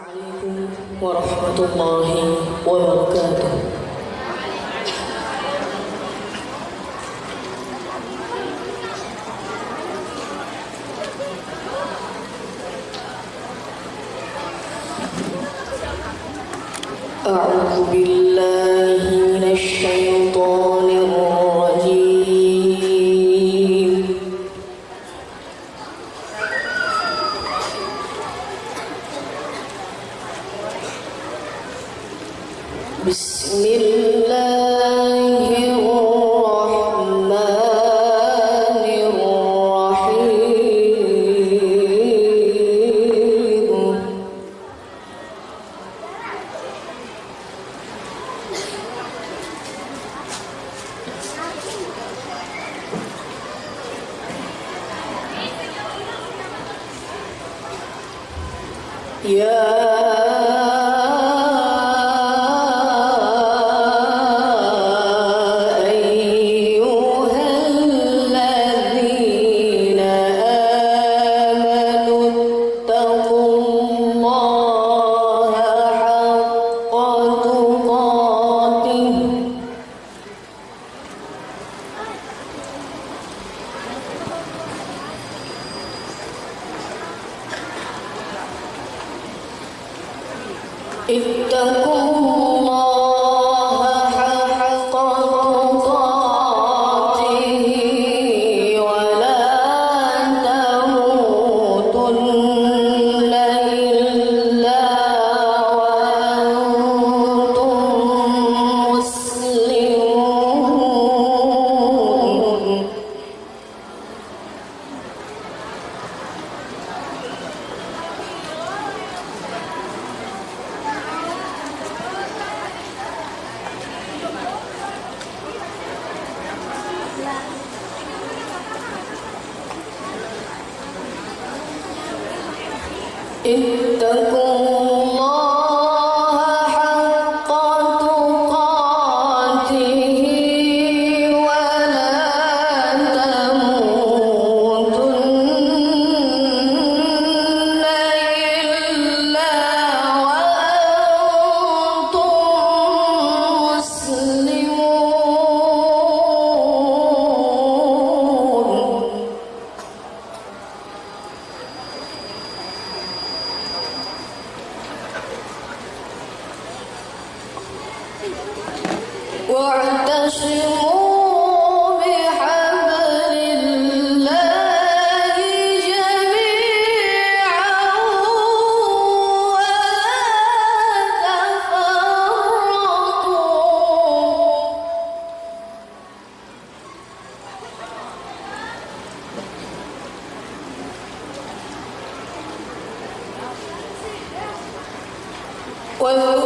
عليكم ورحمة الله وبركاته. أعوذ بالله من الشيطان Yeah. Então, was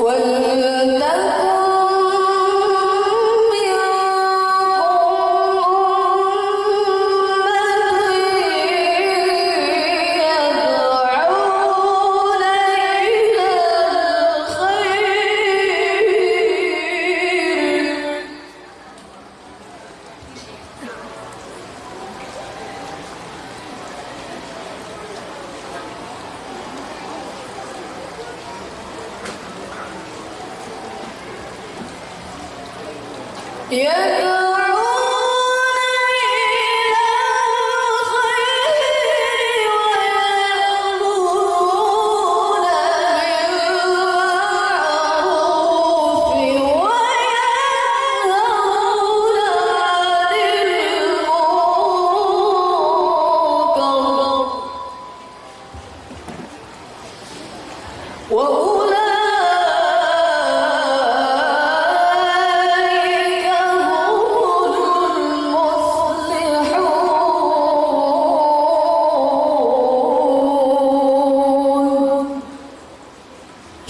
ولتكن 别哥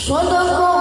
Yo toco